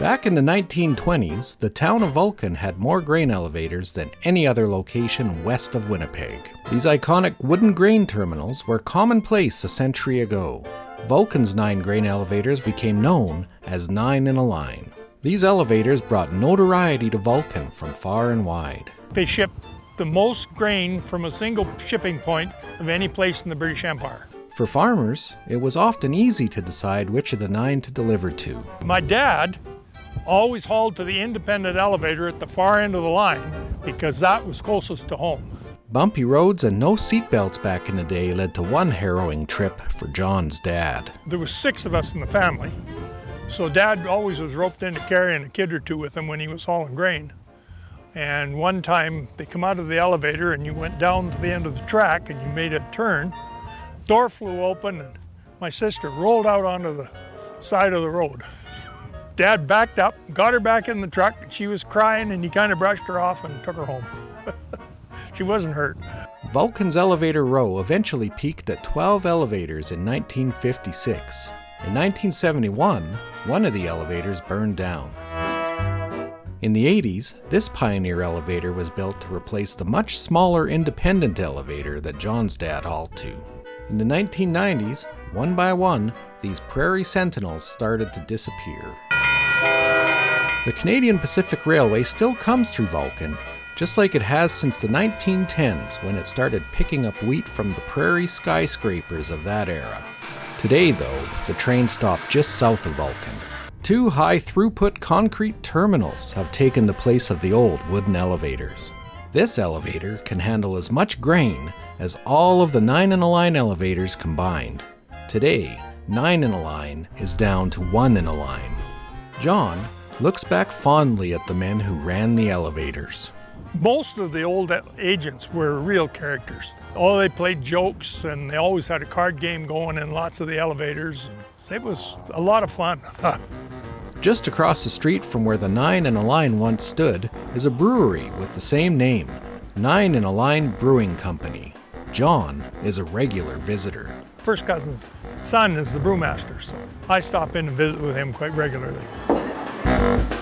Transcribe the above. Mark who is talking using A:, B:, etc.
A: Back in the 1920s, the town of Vulcan had more grain elevators than any other location west of Winnipeg. These iconic wooden grain terminals were commonplace a century ago. Vulcan's nine grain elevators became known as Nine in a Line. These elevators brought notoriety to Vulcan from far and wide.
B: They ship the most grain from a single shipping point of any place in the British Empire.
A: For farmers, it was often easy to decide which of the nine to deliver to.
B: My dad always hauled to the independent elevator at the far end of the line because that was closest to home.
A: Bumpy roads and no seatbelts back in the day led to one harrowing trip for John's dad.
B: There was six of us in the family, so dad always was roped into carrying a kid or two with him when he was hauling grain. And one time they come out of the elevator and you went down to the end of the track and you made a turn. Door flew open and my sister rolled out onto the side of the road. Dad backed up, got her back in the truck, she was crying, and he kind of brushed her off and took her home. she wasn't hurt.
A: Vulcan's elevator row eventually peaked at 12 elevators in 1956. In 1971, one of the elevators burned down. In the 80s, this pioneer elevator was built to replace the much smaller independent elevator that John's dad hauled to. In the 1990s, one by one, these Prairie Sentinels started to disappear. The Canadian Pacific Railway still comes through Vulcan, just like it has since the 1910s when it started picking up wheat from the prairie skyscrapers of that era. Today, though, the train stopped just south of Vulcan. Two high throughput concrete terminals have taken the place of the old wooden elevators. This elevator can handle as much grain as all of the 9 in a line elevators combined. Today, 9 in a line is down to 1 in a line. John looks back fondly at the men who ran the elevators.
B: Most of the old agents were real characters. Oh, they played jokes and they always had a card game going in lots of the elevators. It was a lot of fun.
A: Just across the street from where the Nine in a Line once stood is a brewery with the same name, Nine in a Line Brewing Company. John is a regular visitor.
B: First cousin's son is the brewmaster, so I stop in and visit with him quite regularly. Bye.